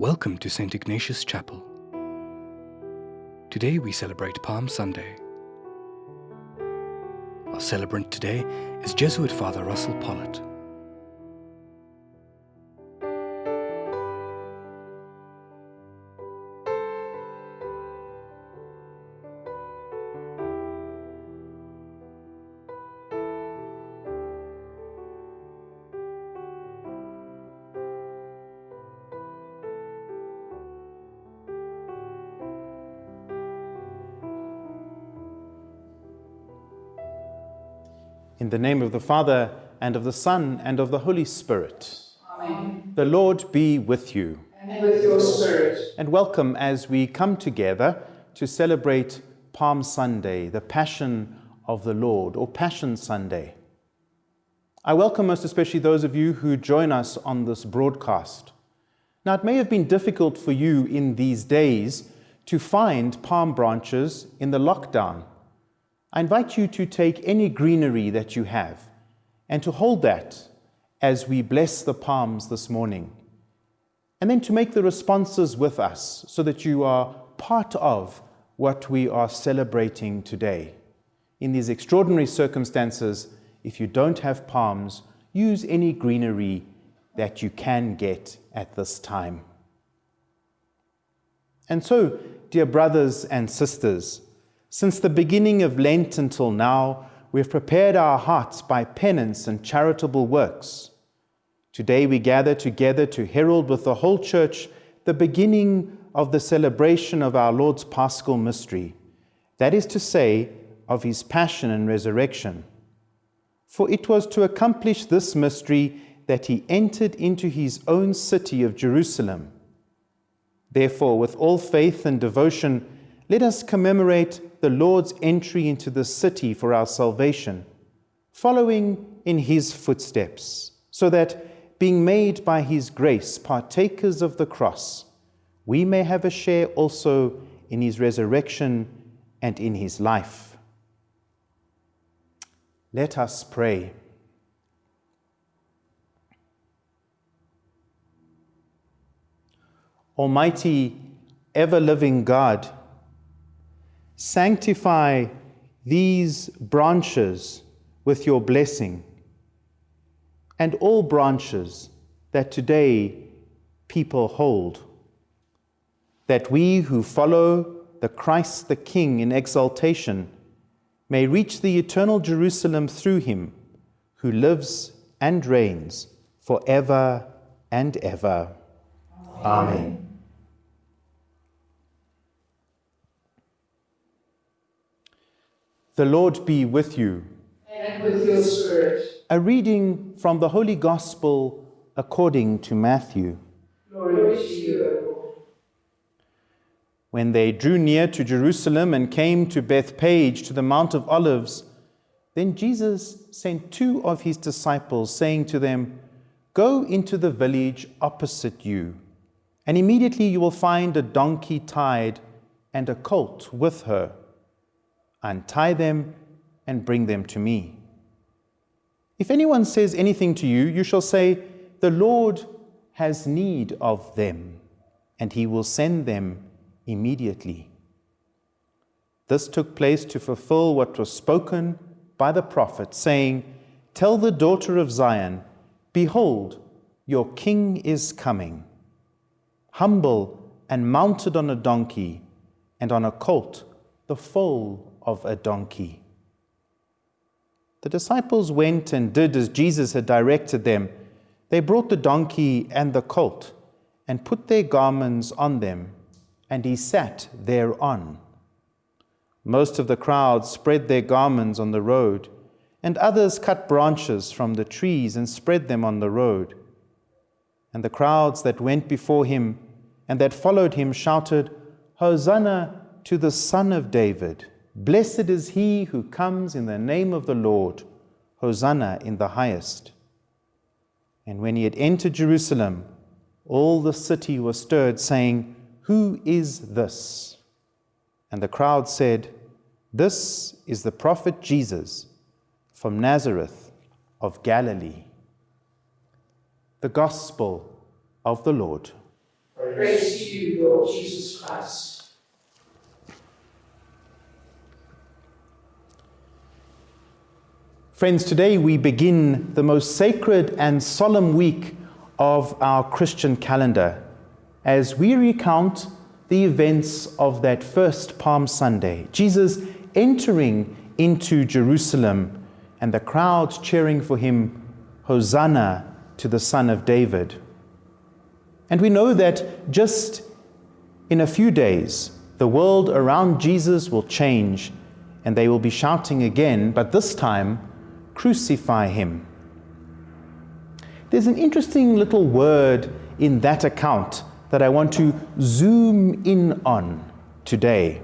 Welcome to St. Ignatius Chapel. Today we celebrate Palm Sunday. Our celebrant today is Jesuit Father Russell Pollitt. In the name of the Father, and of the Son, and of the Holy Spirit. Amen. The Lord be with you. And with your spirit. And welcome as we come together to celebrate Palm Sunday, the Passion of the Lord, or Passion Sunday. I welcome most especially those of you who join us on this broadcast. Now, it may have been difficult for you in these days to find palm branches in the lockdown. I invite you to take any greenery that you have and to hold that as we bless the palms this morning. And then to make the responses with us so that you are part of what we are celebrating today. In these extraordinary circumstances, if you don't have palms, use any greenery that you can get at this time. And so, dear brothers and sisters, since the beginning of Lent until now, we have prepared our hearts by penance and charitable works. Today we gather together to herald with the whole Church the beginning of the celebration of our Lord's Paschal mystery, that is to say, of his passion and resurrection. For it was to accomplish this mystery that he entered into his own city of Jerusalem. Therefore, with all faith and devotion, let us commemorate the Lord's entry into the city for our salvation, following in his footsteps, so that, being made by his grace partakers of the cross, we may have a share also in his resurrection and in his life. Let us pray. Almighty, ever living God, Sanctify these branches with your blessing, and all branches that today people hold, that we who follow the Christ the King in exaltation may reach the eternal Jerusalem through him who lives and reigns forever and ever. Amen. Amen. The Lord be with you. And with your spirit. A reading from the Holy Gospel according to Matthew. Glory to you, When they drew near to Jerusalem and came to Bethphage to the Mount of Olives, then Jesus sent two of his disciples, saying to them, Go into the village opposite you, and immediately you will find a donkey tied and a colt with her untie them, and bring them to me. If anyone says anything to you, you shall say, The Lord has need of them, and he will send them immediately. This took place to fulfill what was spoken by the prophet, saying, Tell the daughter of Zion, Behold, your king is coming, humble and mounted on a donkey, and on a colt, the foal of a donkey. The disciples went and did as Jesus had directed them. They brought the donkey and the colt and put their garments on them, and he sat thereon. Most of the crowd spread their garments on the road, and others cut branches from the trees and spread them on the road. And the crowds that went before him and that followed him shouted, Hosanna to the Son of David! Blessed is he who comes in the name of the Lord. Hosanna in the highest. And when he had entered Jerusalem, all the city was stirred, saying, Who is this? And the crowd said, This is the prophet Jesus from Nazareth of Galilee. The Gospel of the Lord. Praise to you, Lord Jesus Christ. Friends, today we begin the most sacred and solemn week of our Christian calendar as we recount the events of that first Palm Sunday. Jesus entering into Jerusalem and the crowds cheering for him, Hosanna to the Son of David. And we know that just in a few days, the world around Jesus will change and they will be shouting again, but this time, crucify him. There's an interesting little word in that account that I want to zoom in on today.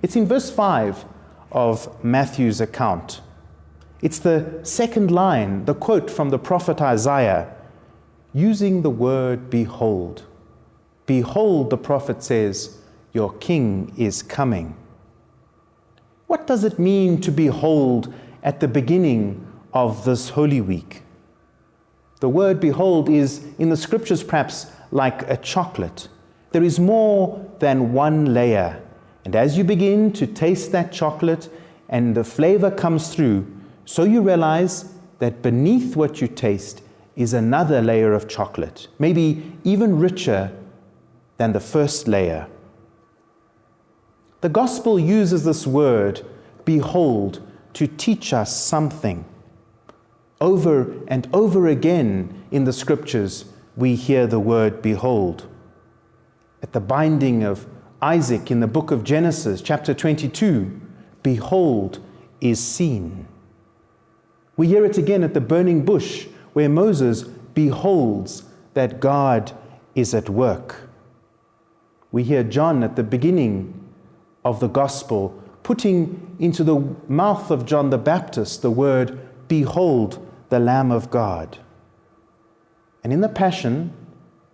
It's in verse 5 of Matthew's account. It's the second line, the quote from the prophet Isaiah, using the word behold. Behold, the prophet says, Your king is coming. What does it mean to behold at the beginning of this Holy Week? The word behold is in the scriptures perhaps like a chocolate. There is more than one layer. And as you begin to taste that chocolate and the flavor comes through, so you realize that beneath what you taste is another layer of chocolate, maybe even richer than the first layer. The gospel uses this word, behold, to teach us something. Over and over again in the scriptures, we hear the word behold. At the binding of Isaac in the book of Genesis, chapter 22, behold is seen. We hear it again at the burning bush, where Moses beholds that God is at work. We hear John at the beginning of the gospel putting into the mouth of John the Baptist the word, Behold the Lamb of God. And in the Passion,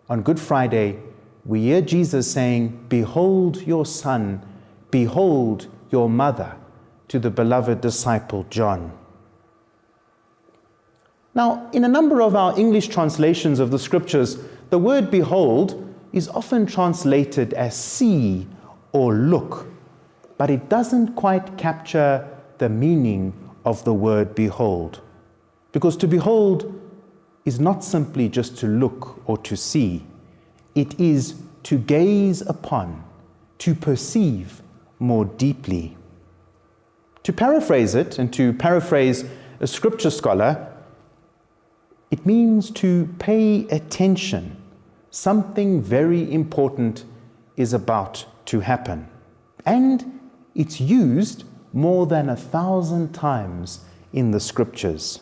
on Good Friday, we hear Jesus saying, Behold your son, behold your mother, to the beloved disciple John. Now, in a number of our English translations of the scriptures, the word behold is often translated as see or look, but it doesn't quite capture the meaning of the word behold. Because to behold is not simply just to look or to see, it is to gaze upon, to perceive more deeply. To paraphrase it, and to paraphrase a scripture scholar, it means to pay attention. Something very important is about to happen. And it's used more than a thousand times in the scriptures.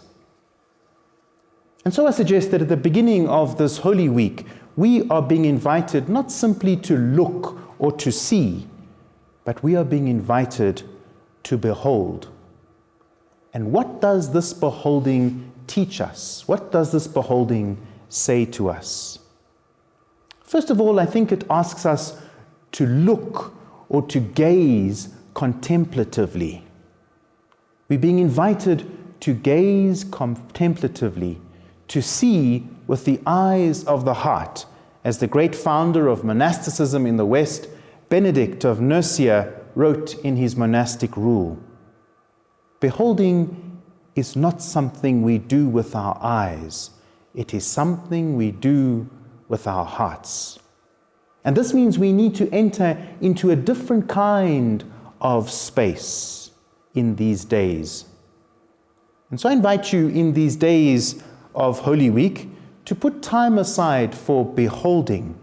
And so I suggest that at the beginning of this Holy Week, we are being invited not simply to look or to see, but we are being invited to behold. And what does this beholding teach us? What does this beholding say to us? First of all, I think it asks us to look or to gaze contemplatively. We're being invited to gaze contemplatively to see with the eyes of the heart, as the great founder of monasticism in the West, Benedict of Nursia, wrote in his monastic rule. Beholding is not something we do with our eyes, it is something we do with our hearts. And this means we need to enter into a different kind of space in these days. And so I invite you in these days of Holy Week to put time aside for beholding.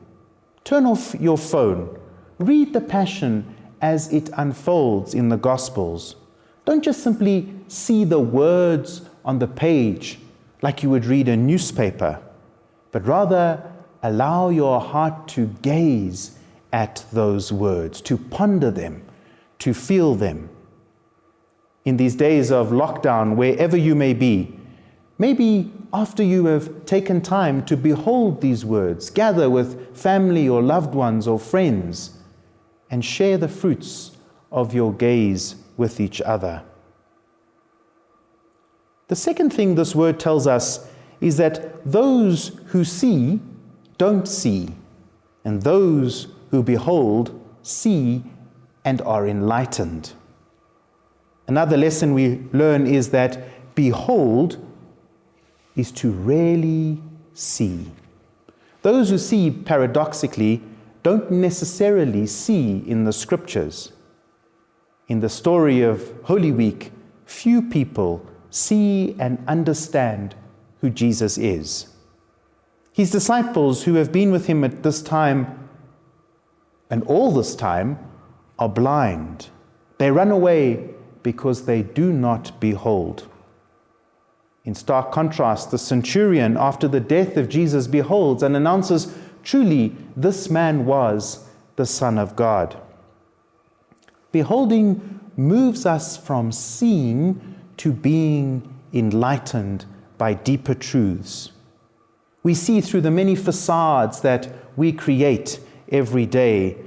Turn off your phone. Read the Passion as it unfolds in the Gospels. Don't just simply see the words on the page like you would read a newspaper, but rather allow your heart to gaze at those words, to ponder them, to feel them. In these days of lockdown, wherever you may be, maybe after you have taken time to behold these words, gather with family or loved ones or friends, and share the fruits of your gaze with each other. The second thing this word tells us is that those who see don't see. and those who behold see and are enlightened. Another lesson we learn is that behold is to really see. Those who see paradoxically don't necessarily see in the scriptures. In the story of Holy Week, few people see and understand who Jesus is. His disciples, who have been with him at this time and all this time, are blind. They run away because they do not behold. In stark contrast, the centurion, after the death of Jesus, beholds and announces truly, this man was the Son of God. Beholding moves us from seeing to being enlightened by deeper truths. We see through the many facades that we create every day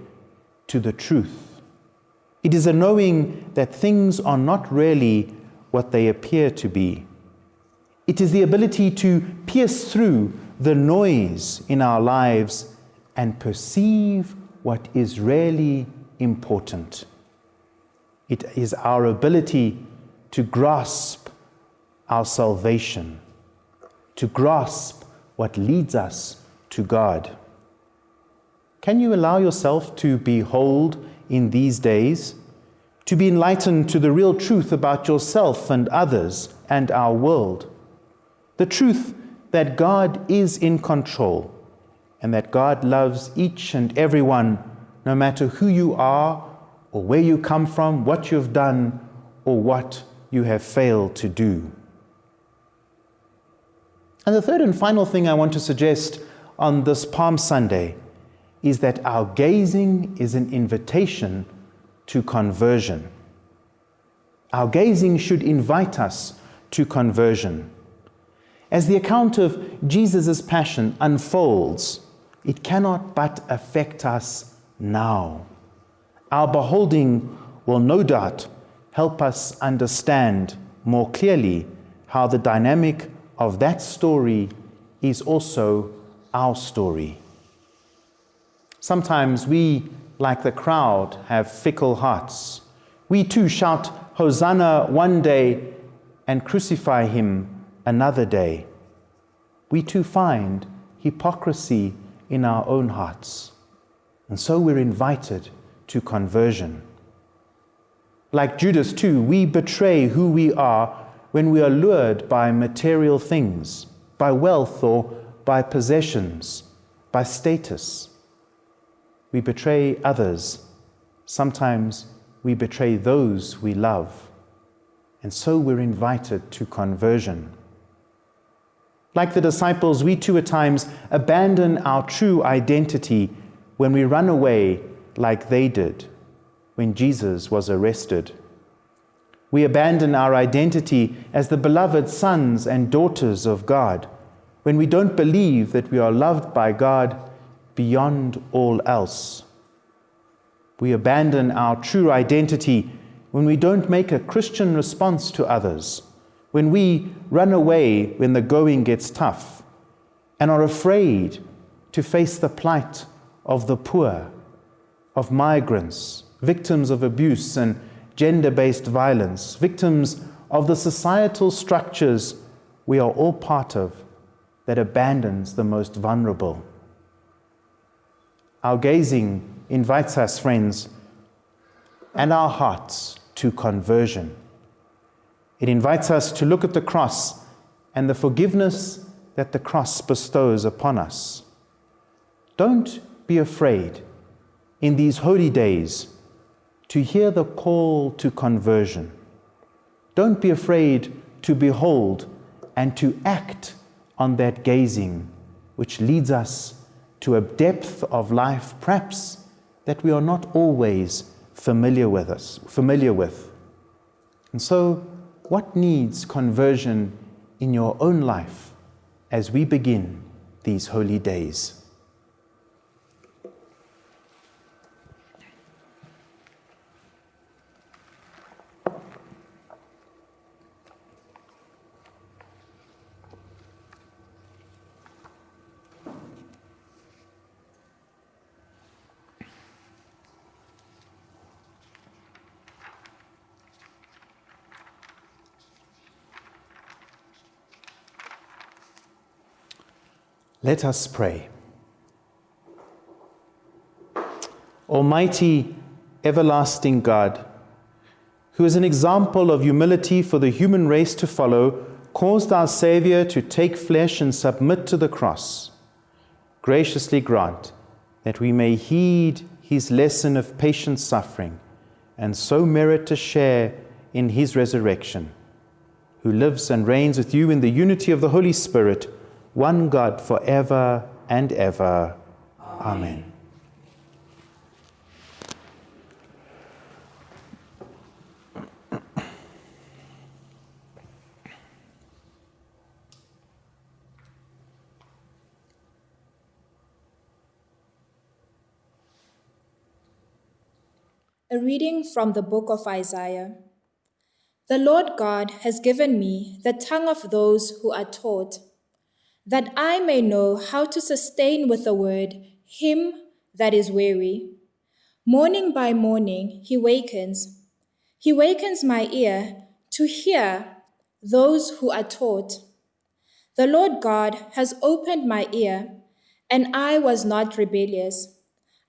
to the truth. It is a knowing that things are not really what they appear to be. It is the ability to pierce through the noise in our lives and perceive what is really important. It is our ability to grasp our salvation, to grasp what leads us to God. Can you allow yourself to behold in these days, to be enlightened to the real truth about yourself and others and our world? The truth that God is in control and that God loves each and everyone, no matter who you are or where you come from, what you've done, or what you have failed to do. And the third and final thing I want to suggest on this Palm Sunday is that our gazing is an invitation to conversion. Our gazing should invite us to conversion. As the account of Jesus' passion unfolds, it cannot but affect us now. Our beholding will no doubt help us understand more clearly how the dynamic of that story is also our story. Sometimes we, like the crowd, have fickle hearts. We too shout, Hosanna one day and crucify him another day. We too find hypocrisy in our own hearts. And so we're invited to conversion. Like Judas, too, we betray who we are when we are lured by material things, by wealth or by possessions, by status. We betray others. Sometimes we betray those we love. And so we're invited to conversion. Like the disciples, we too at times abandon our true identity when we run away like they did when Jesus was arrested. We abandon our identity as the beloved sons and daughters of God when we don't believe that we are loved by God beyond all else. We abandon our true identity when we don't make a Christian response to others when we run away when the going gets tough and are afraid to face the plight of the poor, of migrants, victims of abuse and gender based violence, victims of the societal structures we are all part of that abandons the most vulnerable. Our gazing invites us, friends, and our hearts to conversion. It invites us to look at the cross and the forgiveness that the cross bestows upon us. Don't be afraid in these holy days to hear the call to conversion. Don't be afraid to behold and to act on that gazing, which leads us to a depth of life, perhaps that we are not always familiar with us, familiar with. And so what needs conversion in your own life as we begin these holy days? Let us pray. Almighty, everlasting God, who is an example of humility for the human race to follow, caused our Saviour to take flesh and submit to the cross. Graciously grant that we may heed his lesson of patient suffering and so merit to share in his resurrection, who lives and reigns with you in the unity of the Holy Spirit, one God forever and ever. Amen. A reading from the book of Isaiah. The Lord God has given me the tongue of those who are taught, that I may know how to sustain with the word him that is weary. Morning by morning he wakens. He wakens my ear to hear those who are taught. The Lord God has opened my ear, and I was not rebellious.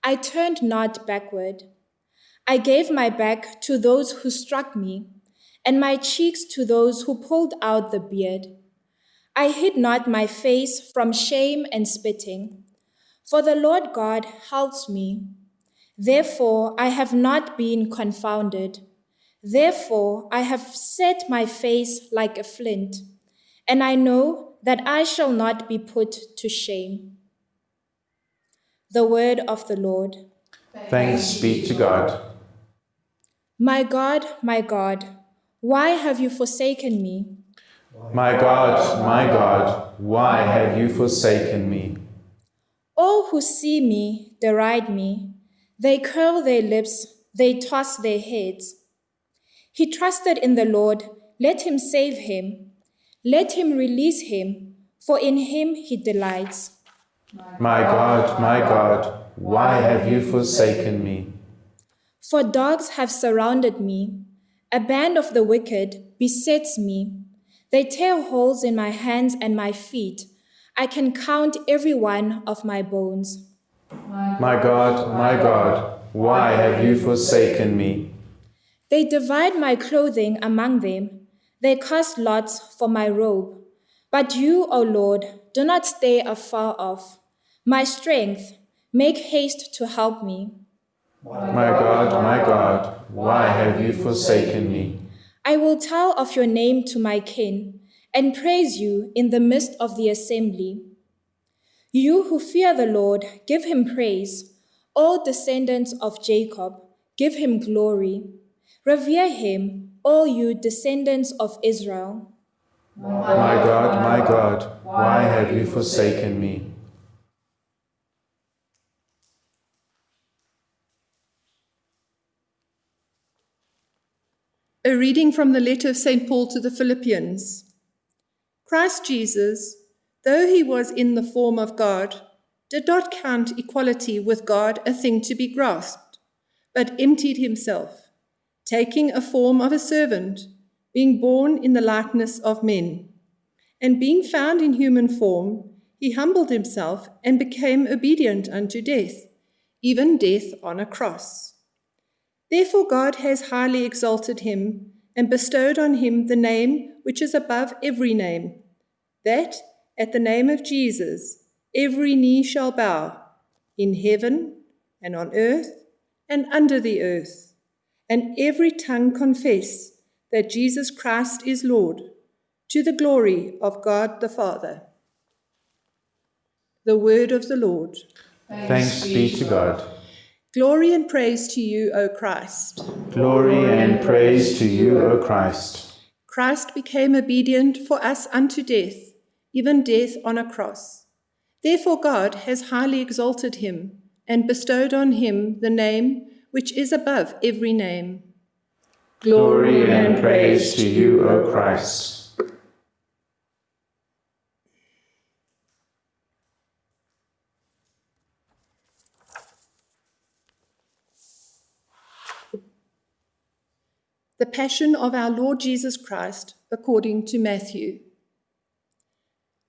I turned not backward. I gave my back to those who struck me, and my cheeks to those who pulled out the beard. I hid not my face from shame and spitting, for the Lord God helps me. Therefore I have not been confounded. Therefore I have set my face like a flint, and I know that I shall not be put to shame. The word of the Lord. Thanks be to God. My God, my God, why have you forsaken me? My God, my God, why have you forsaken me? All who see me deride me. They curl their lips, they toss their heads. He trusted in the Lord, let him save him. Let him release him, for in him he delights. My God, my God, why have you forsaken me? For dogs have surrounded me. A band of the wicked besets me. They tear holes in my hands and my feet. I can count every one of my bones. My God, my God, why have you forsaken me? They divide my clothing among them. They cast lots for my robe. But you, O Lord, do not stay afar off. My strength, make haste to help me. My God, my God, why have you forsaken me? I will tell of your name to my kin and praise you in the midst of the assembly. You who fear the Lord, give him praise. All descendants of Jacob, give him glory. Revere him, all you descendants of Israel. My God, my God, why have you forsaken me? A reading from the letter of St. Paul to the Philippians. Christ Jesus, though he was in the form of God, did not count equality with God a thing to be grasped, but emptied himself, taking a form of a servant, being born in the likeness of men. And being found in human form, he humbled himself and became obedient unto death, even death on a cross. Therefore, God has highly exalted him and bestowed on him the name which is above every name, that at the name of Jesus every knee shall bow, in heaven and on earth and under the earth, and every tongue confess that Jesus Christ is Lord, to the glory of God the Father. The word of the Lord. Thanks be to God. Glory and praise to you, O Christ. Glory and praise to you, O Christ. Christ became obedient for us unto death, even death on a cross. Therefore, God has highly exalted him and bestowed on him the name which is above every name. Glory and praise to you, O Christ. The Passion of our Lord Jesus Christ according to Matthew.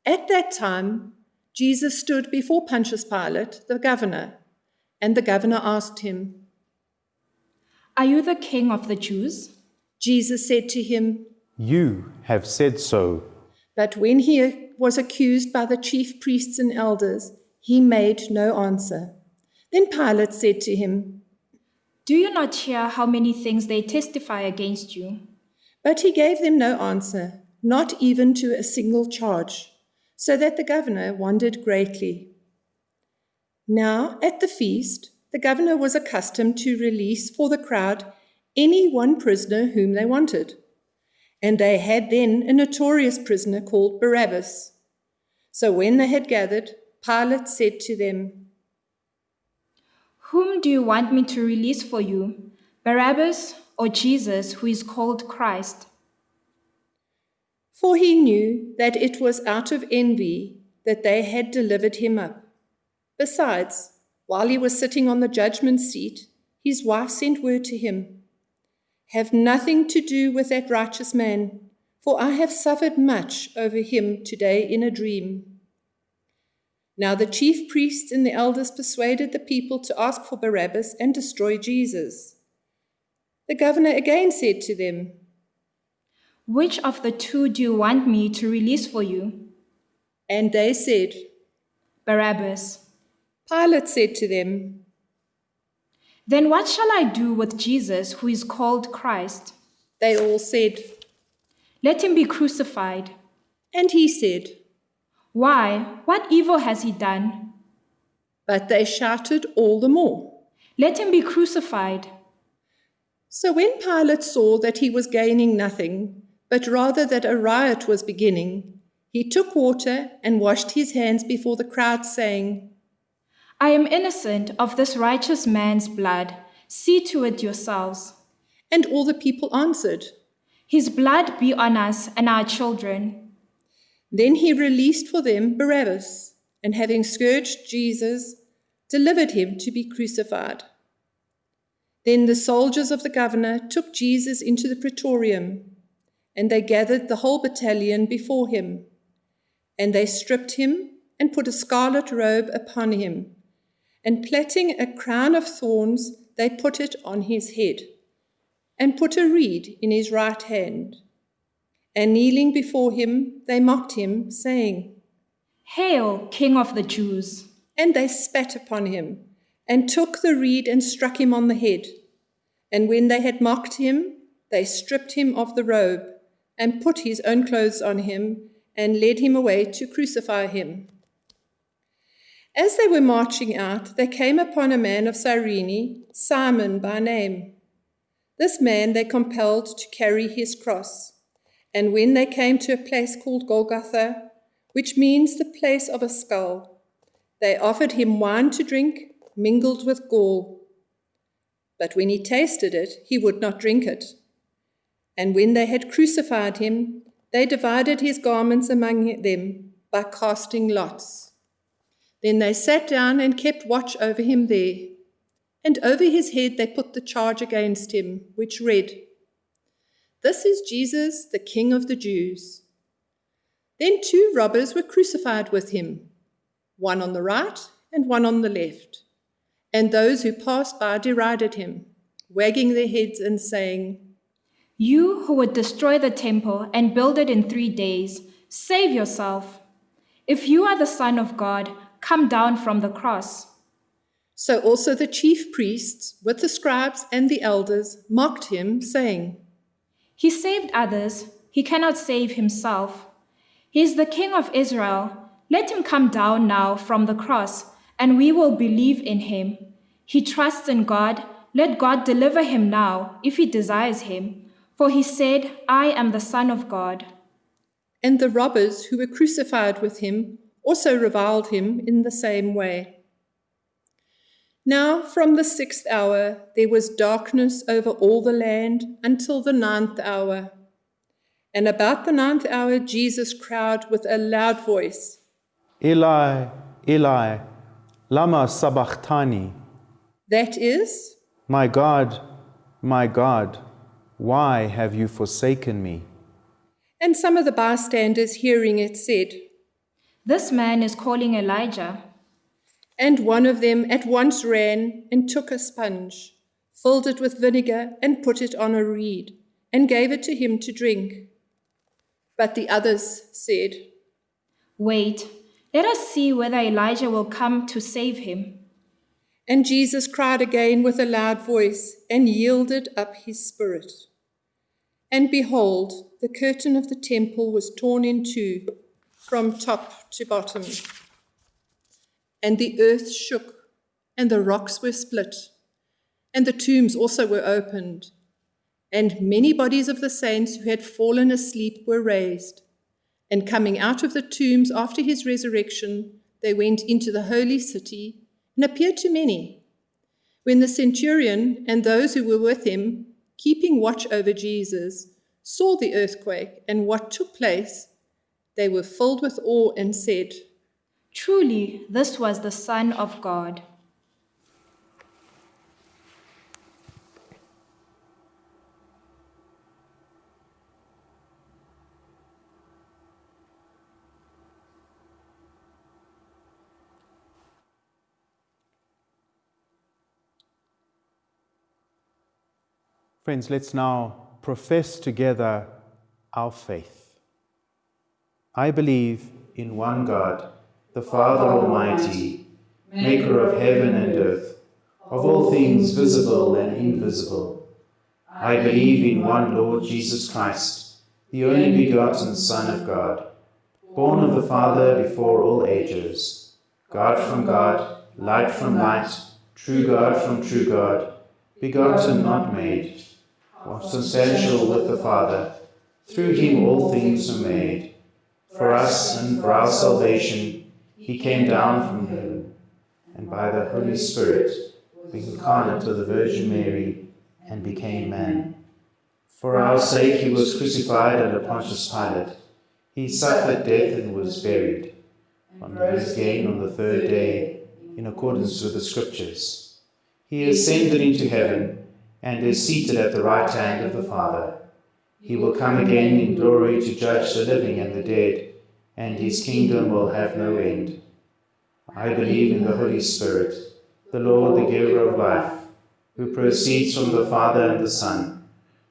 At that time, Jesus stood before Pontius Pilate, the governor, and the governor asked him, Are you the king of the Jews? Jesus said to him, You have said so. But when he was accused by the chief priests and elders, he made no answer. Then Pilate said to him, Do you not hear how many things they testify against you? But he gave them no answer, not even to a single charge, so that the governor wondered greatly. Now, at the feast, the governor was accustomed to release for the crowd any one prisoner whom they wanted. And they had then a notorious prisoner called Barabbas. So when they had gathered, Pilate said to them, Whom do you want me to release for you, Barabbas or Jesus, who is called Christ? For he knew that it was out of envy that they had delivered him up. Besides, while he was sitting on the judgment seat, his wife sent word to him Have nothing to do with that righteous man, for I have suffered much over him today in a dream. Now the chief priests and the elders persuaded the people to ask for Barabbas and destroy Jesus. The governor again said to them, Which of the two do you want me to release for you? And they said, Barabbas. Pilate said to them, Then what shall I do with Jesus, who is called Christ? They all said, Let him be crucified. And he said, Why? What evil has he done? But they shouted all the more. Let him be crucified. So when Pilate saw that he was gaining nothing, but rather that a riot was beginning, he took water and washed his hands before the crowd, saying, I am innocent of this righteous man's blood. See to it yourselves. And all the people answered. His blood be on us and our children. Then he released for them Barabbas, and having scourged Jesus, delivered him to be crucified. Then the soldiers of the governor took Jesus into the praetorium, and they gathered the whole battalion before him. And they stripped him and put a scarlet robe upon him, and plaiting a crown of thorns, they put it on his head, and put a reed in his right hand. And kneeling before him, they mocked him, saying, Hail, King of the Jews! And they spat upon him, and took the reed and struck him on the head. And when they had mocked him, they stripped him of the robe, and put his own clothes on him, and led him away to crucify him. As they were marching out, they came upon a man of Cyrene, Simon by name. This man they compelled to carry his cross. And when they came to a place called Golgotha, which means the place of a skull, they offered him wine to drink mingled with gall. But when he tasted it, he would not drink it. And when they had crucified him, they divided his garments among them by casting lots. Then they sat down and kept watch over him there. And over his head they put the charge against him, which read, This is Jesus, the King of the Jews. Then two robbers were crucified with him, one on the right and one on the left. And those who passed by derided him, wagging their heads and saying, You who would destroy the temple and build it in three days, save yourself. If you are the Son of God, come down from the cross. So also the chief priests, with the scribes and the elders, mocked him, saying, He saved others, he cannot save himself. He is the King of Israel. Let him come down now from the cross, and we will believe in him. He trusts in God. Let God deliver him now, if he desires him. For he said, I am the Son of God. And the robbers who were crucified with him also reviled him in the same way. Now, from the sixth hour, there was darkness over all the land until the ninth hour. And about the ninth hour, Jesus cried with a loud voice, Eli, Eli, lama sabachthani. That is, My God, my God, why have you forsaken me? and some of the bystanders hearing it said, This man is calling Elijah. And one of them at once ran and took a sponge, filled it with vinegar, and put it on a reed, and gave it to him to drink. But the others said, Wait, let us see whether Elijah will come to save him. And Jesus cried again with a loud voice and yielded up his spirit. And behold, the curtain of the temple was torn in two from top to bottom. And the earth shook, and the rocks were split, and the tombs also were opened. And many bodies of the saints who had fallen asleep were raised. And coming out of the tombs after his resurrection, they went into the holy city and appeared to many. When the centurion and those who were with him, keeping watch over Jesus, saw the earthquake and what took place, they were filled with awe and said, Truly, this was the Son of God. Friends, let's now profess together our faith. I believe in one God, the Father Almighty, maker of heaven and earth, of all things visible and invisible. I believe in one Lord Jesus Christ, the only begotten Son of God, born of the Father before all ages, God from God, light from light, true God from true God, begotten, not made, substantial with the Father. Through him all things were made. For us and for our salvation, he came down from heaven, and by the Holy Spirit was incarnate of the Virgin Mary and became man. For our sake he was crucified under Pontius Pilate. He suffered death and was buried, and rose again on the third day in accordance with the Scriptures. He ascended into heaven and is seated at the right hand of the Father. He will come again in glory to judge the living and the dead, and his kingdom will have no end. I believe in the Holy Spirit, the Lord, the giver of life, who proceeds from the Father and the Son,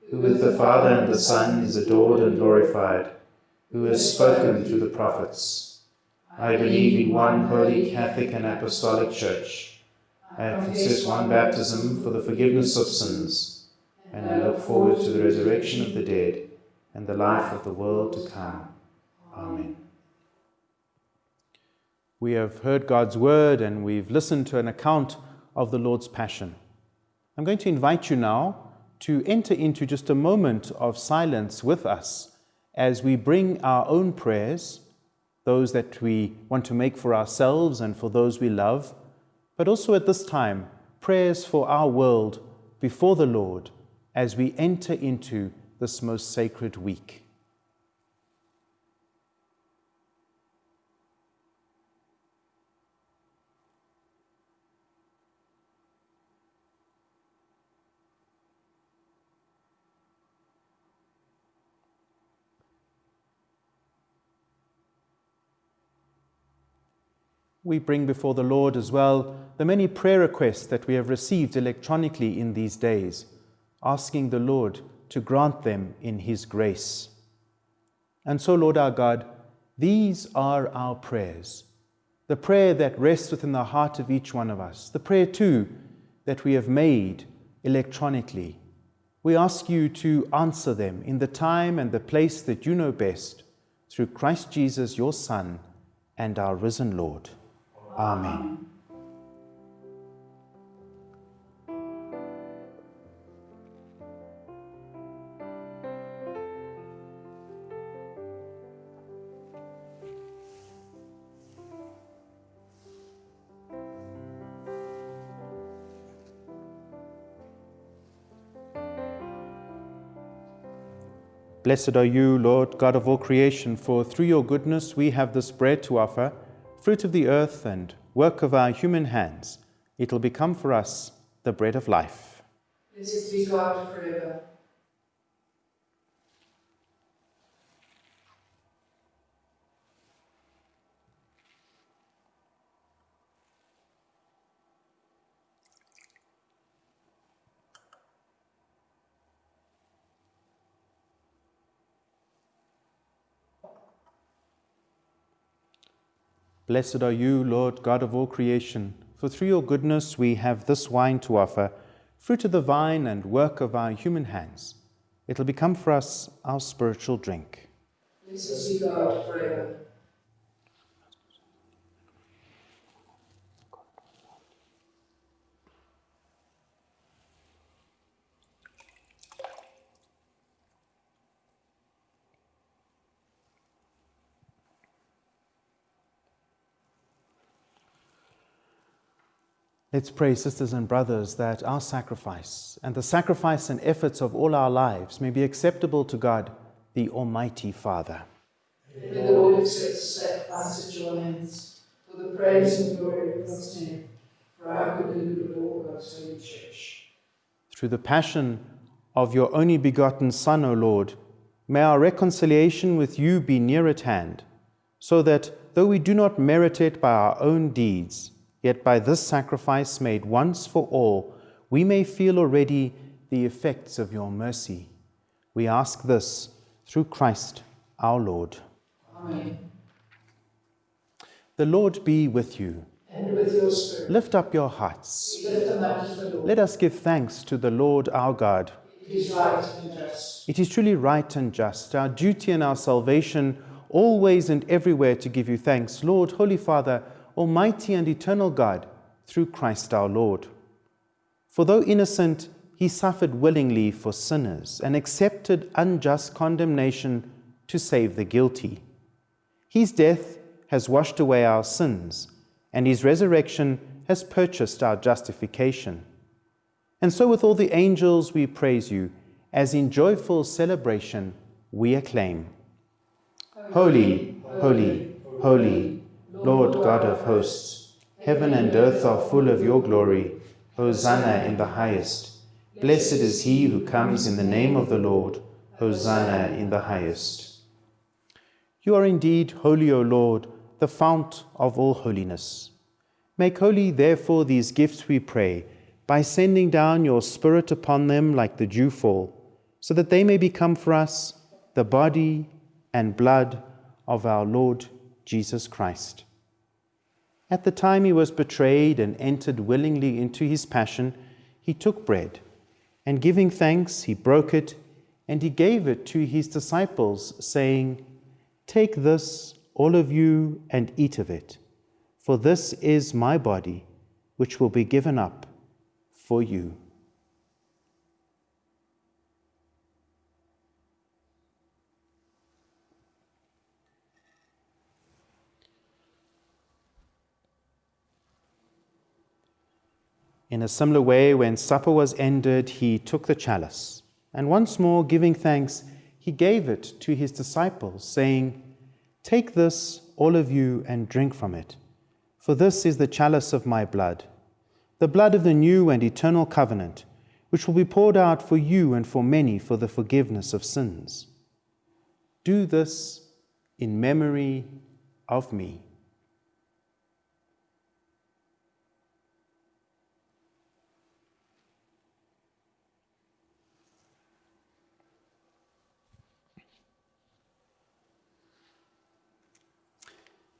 who with the Father and the Son is adored and glorified, who has spoken through the prophets. I believe in one holy Catholic and Apostolic Church. I confess one baptism for the forgiveness of sins, and I look forward to the resurrection of the dead and the life of the world to come. Amen. We have heard God's word and we've listened to an account of the Lord's Passion. I'm going to invite you now to enter into just a moment of silence with us as we bring our own prayers, those that we want to make for ourselves and for those we love but also at this time, prayers for our world before the Lord as we enter into this most sacred week. We bring before the Lord as well the many prayer requests that we have received electronically in these days, asking the Lord to grant them in His grace. And so, Lord our God, these are our prayers. The prayer that rests within the heart of each one of us, the prayer too that we have made electronically. We ask you to answer them in the time and the place that you know best, through Christ Jesus, your Son, and our risen Lord. Amen. Blessed are you, Lord God of all creation, for through your goodness we have this bread to offer fruit of the earth and work of our human hands, it will become for us the bread of life. Blessed be God forever. Blessed are you, Lord God of all creation, for through your goodness we have this wine to offer, fruit of the vine and work of our human hands. It'll become for us our spiritual drink. God forever. Let's pray, sisters and brothers, that our sacrifice and the sacrifice and efforts of all our lives may be acceptable to God, the Almighty Father. May the Lord accept the sacrifice at your hands for the praise and glory of God's name, for our good and good of all God's holy church. Through the passion of your only begotten Son, O Lord, may our reconciliation with you be near at hand, so that, though we do not merit it by our own deeds, Yet by this sacrifice made once for all, we may feel already the effects of your mercy. We ask this through Christ our Lord. Amen. The Lord be with you. And with your spirit. Lift up your hearts. Lift them up to the Lord. Let us give thanks to the Lord our God. It is right and just. It is truly right and just, our duty and our salvation, always and everywhere to give you thanks, Lord, Holy Father Almighty and eternal God, through Christ our Lord. For though innocent, he suffered willingly for sinners and accepted unjust condemnation to save the guilty. His death has washed away our sins, and his resurrection has purchased our justification. And so, with all the angels, we praise you, as in joyful celebration we acclaim Holy, holy, holy Lord God of hosts, heaven and earth are full of your glory. Hosanna in the highest. Blessed is he who comes in the name of the Lord. Hosanna in the highest. You are indeed holy, O Lord, the fount of all holiness. Make holy, therefore, these gifts, we pray, by sending down your Spirit upon them like the dewfall, so that they may become for us the body and blood of our Lord Jesus Christ. At the time he was betrayed and entered willingly into his passion, he took bread, and giving thanks, he broke it, and he gave it to his disciples, saying, Take this, all of you, and eat of it, for this is my body, which will be given up for you. In a similar way, when supper was ended, he took the chalice, and once more giving thanks, he gave it to his disciples, saying, Take this, all of you, and drink from it, for this is the chalice of my blood, the blood of the new and eternal covenant, which will be poured out for you and for many for the forgiveness of sins. Do this in memory of me.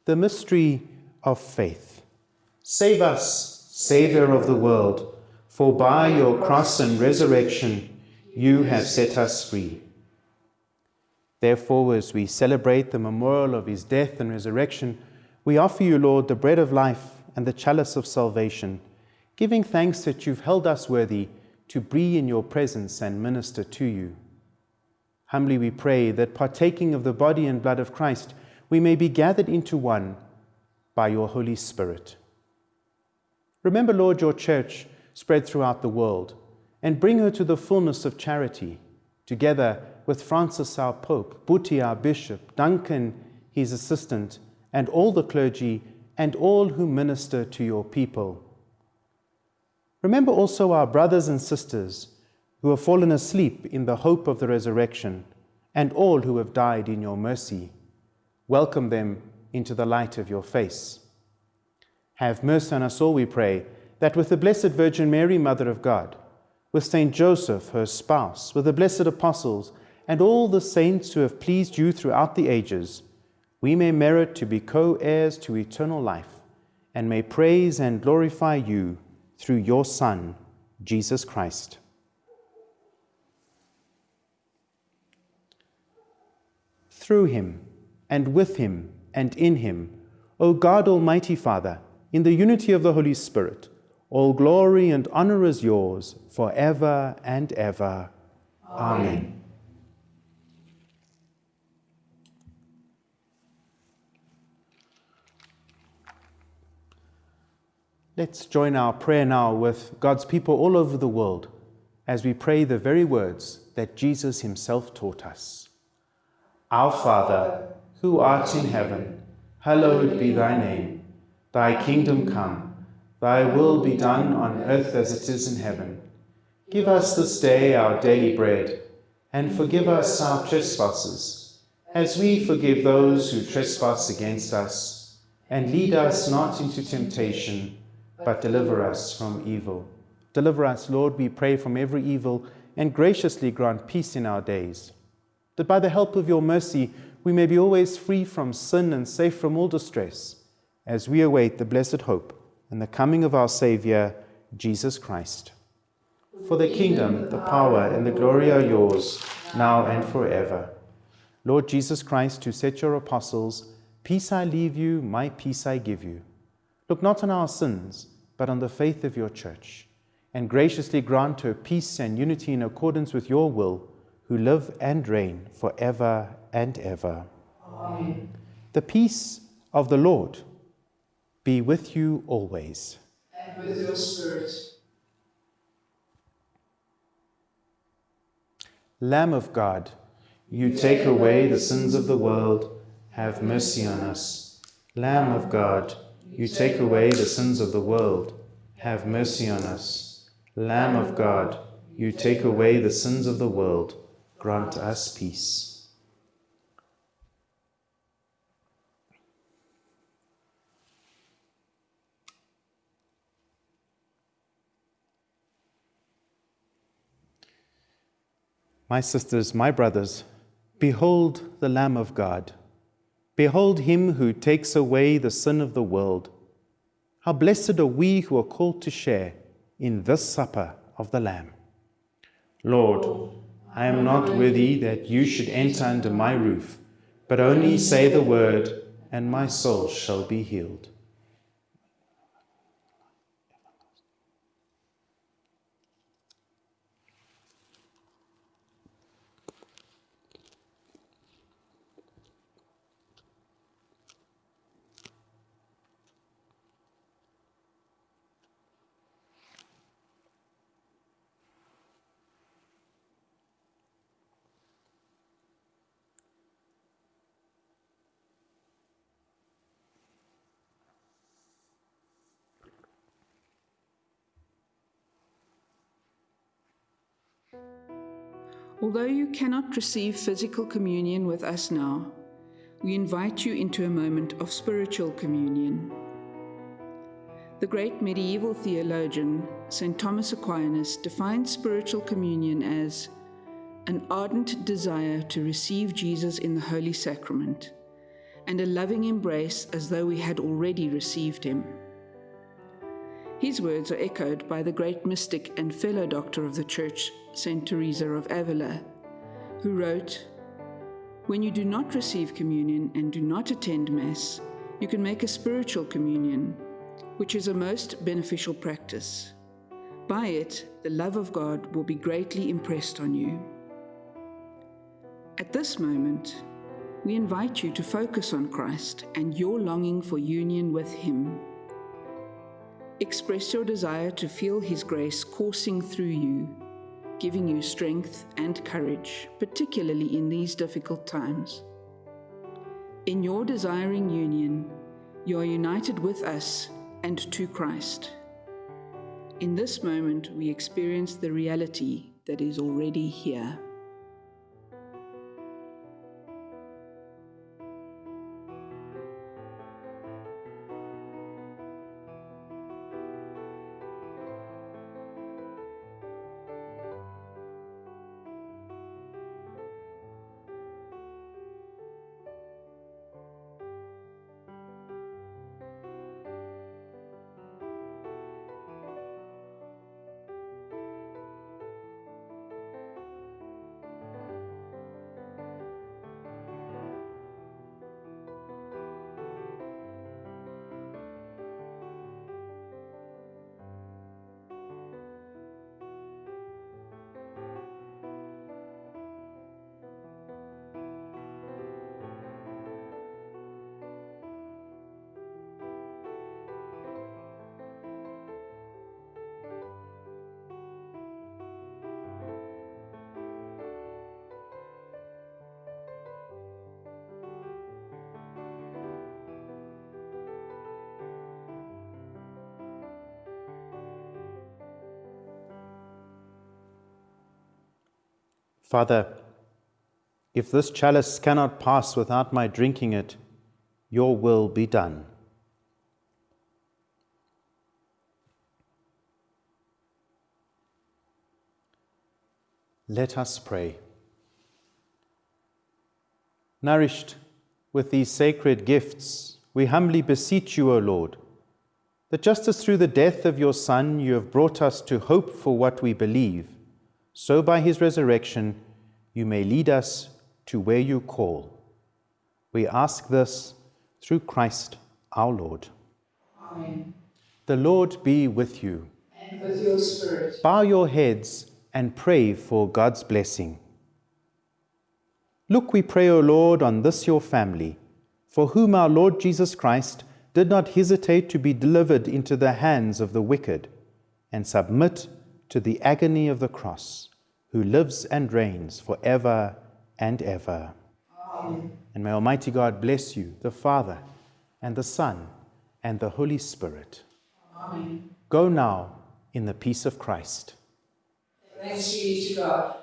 The mystery of faith. Save us, Saviour of the world, for by your cross and resurrection you have set us free. Therefore, as we celebrate the memorial of his death and resurrection, we offer you, Lord, the bread of life and the chalice of salvation, giving thanks that you've held us worthy to be in your presence and minister to you. Humbly we pray that partaking of the body and blood of Christ, we may be gathered into one by your Holy Spirit. Remember, Lord, your church spread throughout the world and bring her to the fullness of charity, together with Francis, our Pope, Buti, our Bishop, Duncan, his assistant, and all the clergy and all who minister to your people. Remember also our brothers and sisters who have fallen asleep in the hope of the resurrection, and all who have died in your mercy. Welcome them into the light of your face. Have mercy on us all, we pray, that with the Blessed Virgin Mary, Mother of God, with Saint Joseph, her spouse, with the blessed apostles, and all the saints who have pleased you throughout the ages, we may merit to be co heirs to eternal life and may praise and glorify you through your Son, Jesus Christ. Through him, and with him, and in him, O God, Almighty Father, in the unity of the Holy Spirit, all glory and honor is yours forever and ever. Amen. Let's join our prayer now with God's people all over the world as we pray the very words that Jesus himself taught us. Our Father, who art in heaven, hallowed be thy name. Thy kingdom come, thy will be done on earth as it is in heaven. Give us this day our daily bread, and forgive us our trespasses, as we forgive those who trespass against us. And lead us not into temptation but deliver us from evil. Deliver us, Lord, we pray, from every evil, and graciously grant peace in our days, that by the help of your mercy we may be always free from sin and safe from all distress, as we await the blessed hope and the coming of our Saviour, Jesus Christ. For the kingdom, the power, and the glory are yours, now and forever. Lord Jesus Christ, who said your apostles, Peace I leave you, my peace I give you. Look not on our sins, but on the faith of your church, and graciously grant her peace and unity in accordance with your will, who live and reign for ever and ever. Amen. The peace of the Lord be with you always. And with your spirit. Lamb of God, you take away the sins of the world, have mercy on us. Lamb of God, you take away the sins of the world. Have mercy on us. Lamb of God, you take away the sins of the world. Grant us peace. My sisters, my brothers, behold the Lamb of God. Behold him who takes away the sin of the world. How blessed are we who are called to share in this supper of the Lamb. Lord, I am not worthy that you should enter under my roof, but only say the word, and my soul shall be healed. Although you cannot receive physical communion with us now, we invite you into a moment of spiritual communion. The great medieval theologian, St. Thomas Aquinas, defined spiritual communion as an ardent desire to receive Jesus in the Holy Sacrament and a loving embrace as though we had already received him. His words are echoed by the great mystic and fellow doctor of the Church, St. Teresa of Avila, who wrote, When you do not receive communion and do not attend Mass, you can make a spiritual communion, which is a most beneficial practice. By it, the love of God will be greatly impressed on you. At this moment, we invite you to focus on Christ and your longing for union with Him. Express your desire to feel His grace coursing through you, giving you strength and courage, particularly in these difficult times. In your desiring union, you are united with us and to Christ. In this moment, we experience the reality that is already here. Father, if this chalice cannot pass without my drinking it, your will be done. Let us pray. Nourished with these sacred gifts, we humbly beseech you, O Lord, that just as through the death of your Son you have brought us to hope for what we believe, so by his resurrection you may lead us to where you call. We ask this through Christ our Lord. Amen. The Lord be with you. And with your spirit. Bow your heads and pray for God's blessing. Look, we pray, O Lord, on this your family, for whom our Lord Jesus Christ did not hesitate to be delivered into the hands of the wicked and submit to the agony of the cross, who lives and reigns for ever and ever. Amen. And may Almighty God bless you, the Father, and the Son, and the Holy Spirit. Amen. Go now in the peace of Christ. Thanks be to God.